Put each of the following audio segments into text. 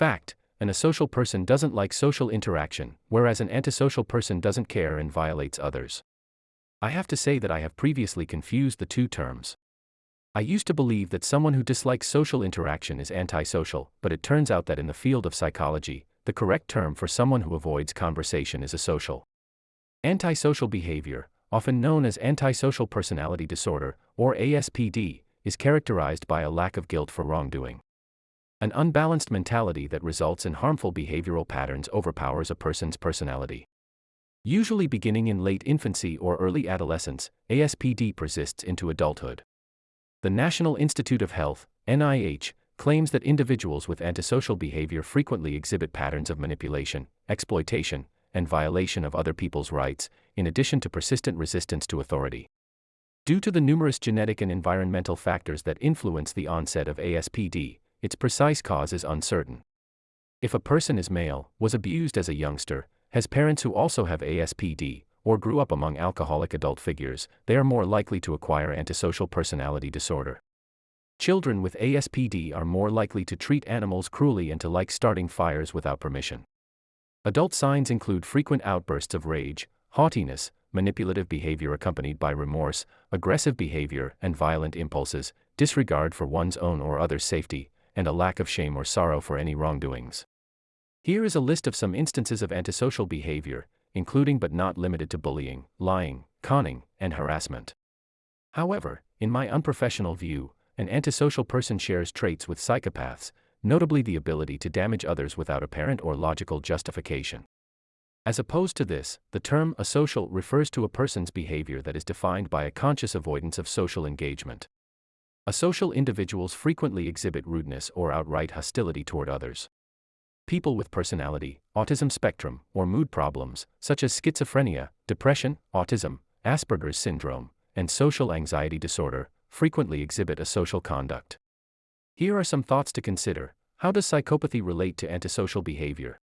Fact An asocial person doesn't like social interaction, whereas an antisocial person doesn't care and violates others. I have to say that I have previously confused the two terms. I used to believe that someone who dislikes social interaction is antisocial, but it turns out that in the field of psychology, the correct term for someone who avoids conversation is asocial. Antisocial behavior, often known as antisocial personality disorder, or ASPD, is characterized by a lack of guilt for wrongdoing. An unbalanced mentality that results in harmful behavioral patterns overpowers a person's personality. Usually beginning in late infancy or early adolescence, ASPD persists into adulthood. The National Institute of Health, NIH, claims that individuals with antisocial behavior frequently exhibit patterns of manipulation, exploitation, and violation of other people's rights, in addition to persistent resistance to authority. Due to the numerous genetic and environmental factors that influence the onset of ASPD, its precise cause is uncertain. If a person is male, was abused as a youngster, has parents who also have ASPD, or grew up among alcoholic adult figures, they are more likely to acquire antisocial personality disorder. Children with ASPD are more likely to treat animals cruelly and to like starting fires without permission. Adult signs include frequent outbursts of rage, haughtiness, manipulative behavior accompanied by remorse, aggressive behavior and violent impulses, disregard for one's own or others' safety, and a lack of shame or sorrow for any wrongdoings. Here is a list of some instances of antisocial behavior, including but not limited to bullying, lying, conning, and harassment. However, in my unprofessional view, an antisocial person shares traits with psychopaths, notably the ability to damage others without apparent or logical justification. As opposed to this, the term asocial refers to a person's behavior that is defined by a conscious avoidance of social engagement. Asocial individuals frequently exhibit rudeness or outright hostility toward others people with personality, autism spectrum, or mood problems, such as schizophrenia, depression, autism, Asperger's syndrome, and social anxiety disorder, frequently exhibit asocial conduct. Here are some thoughts to consider. How does psychopathy relate to antisocial behavior?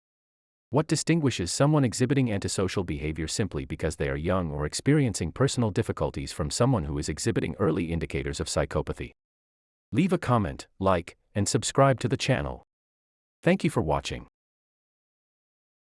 What distinguishes someone exhibiting antisocial behavior simply because they are young or experiencing personal difficulties from someone who is exhibiting early indicators of psychopathy? Leave a comment, like, and subscribe to the channel. Thank you for watching.